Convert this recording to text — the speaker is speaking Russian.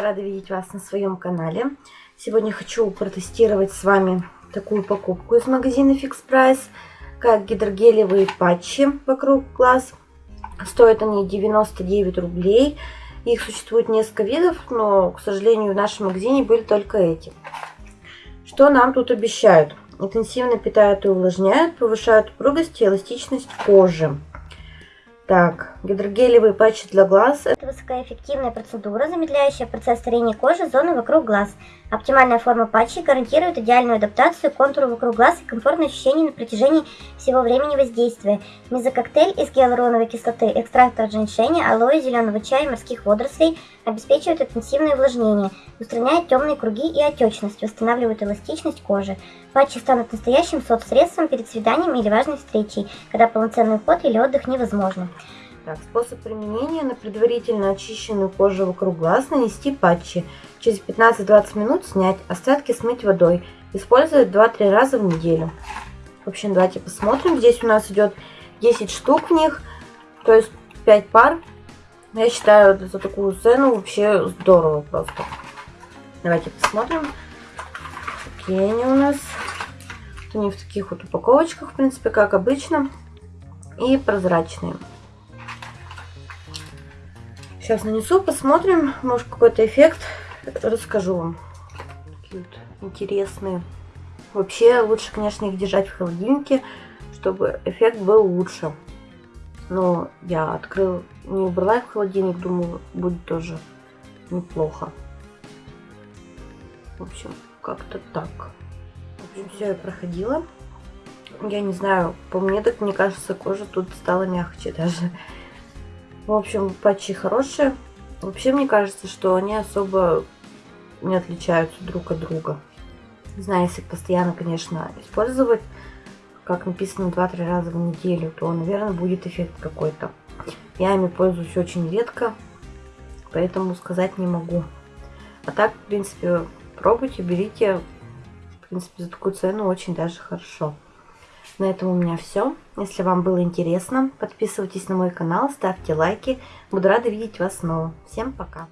рада видеть вас на своем канале. Сегодня хочу протестировать с вами такую покупку из магазина Fix Price, как гидрогелевые патчи вокруг глаз. Стоят они 99 рублей. Их существует несколько видов, но, к сожалению, в нашем магазине были только эти. Что нам тут обещают? Интенсивно питают и увлажняют, повышают упругость и эластичность кожи. Так, гидрогелевые патчи для глаз. Это высокоэффективная процедура, замедляющая процесс старения кожи зоны вокруг глаз. Оптимальная форма патчей гарантирует идеальную адаптацию контуру вокруг глаз и комфортное ощущение на протяжении всего времени воздействия. Мезококтейль из гиалуроновой кислоты, экстракта женьшеня, алоэ, зеленого чая и морских водорослей обеспечивает интенсивное увлажнение, устраняет темные круги и отечность, восстанавливает эластичность кожи. Патчи станут настоящим соцсредством перед свиданием или важной встречей, когда полноценный уход или отдых невозможно. Так, способ применения на предварительно очищенную кожу вокруг глаз нанести патчи. Через 15-20 минут снять, остатки смыть водой. Использовать 2-3 раза в неделю. В общем, давайте посмотрим. Здесь у нас идет 10 штук в них, то есть 5 пар. Я считаю, за такую цену вообще здорово просто. Давайте посмотрим, какие они у нас. Они в таких вот упаковочках, в принципе, как обычно. И прозрачные. Сейчас нанесу, посмотрим, может какой-то эффект, расскажу вам. Такие вот интересные. Вообще лучше, конечно, их держать в холодильнике, чтобы эффект был лучше. Но я открыл, не убрала их в холодильник, думаю, будет тоже неплохо. В общем, как-то так. В общем, все я проходила. Я не знаю, по мне так, мне кажется, кожа тут стала мягче даже. В общем, патчи хорошие. Вообще, мне кажется, что они особо не отличаются друг от друга. Не знаю, если постоянно, конечно, использовать, как написано, 2-3 раза в неделю, то, наверное, будет эффект какой-то. Я ими пользуюсь очень редко, поэтому сказать не могу. А так, в принципе, пробуйте, берите. В принципе, за такую цену очень даже хорошо. На этом у меня все. Если вам было интересно, подписывайтесь на мой канал, ставьте лайки. Буду рада видеть вас снова. Всем пока!